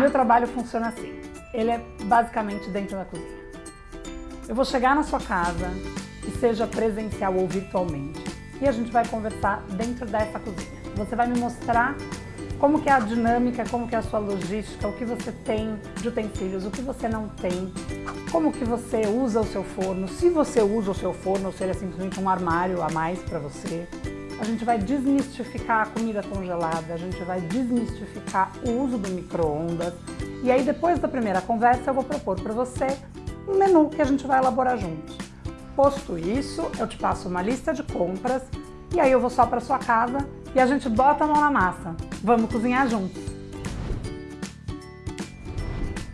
meu trabalho funciona assim. Ele é basicamente dentro da cozinha. Eu vou chegar na sua casa, seja presencial ou virtualmente, e a gente vai conversar dentro dessa cozinha. Você vai me mostrar como que é a dinâmica, como que é a sua logística, o que você tem de utensílios, o que você não tem, como que você usa o seu forno, se você usa o seu forno ou se ele é simplesmente um armário a mais para você. A gente vai desmistificar a comida congelada, a gente vai desmistificar o uso do micro-ondas. E aí depois da primeira conversa eu vou propor para você um menu que a gente vai elaborar juntos. Posto isso, eu te passo uma lista de compras e aí eu vou só para sua casa e a gente bota a mão na massa. Vamos cozinhar juntos.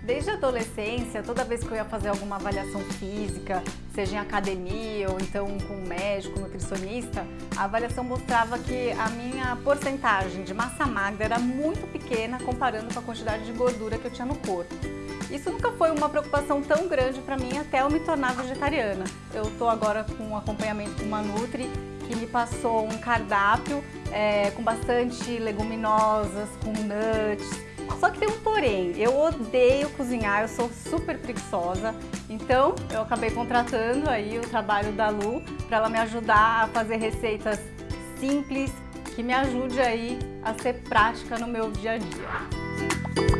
Desde a adolescência, toda vez que eu ia fazer alguma avaliação física, seja em academia ou então com um médico, nutricionista, a avaliação mostrava que a minha porcentagem de massa magra era muito pequena comparando com a quantidade de gordura que eu tinha no corpo. Isso nunca foi uma preocupação tão grande para mim até eu me tornar vegetariana. Eu estou agora com um acompanhamento com uma Nutri que me passou um cardápio é, com bastante leguminosas, com nuts. Só que tem um porém, eu odeio cozinhar, eu sou super preguiçosa, então eu acabei contratando aí o trabalho da Lu para ela me ajudar a fazer receitas simples, que me ajude aí a ser prática no meu dia a dia.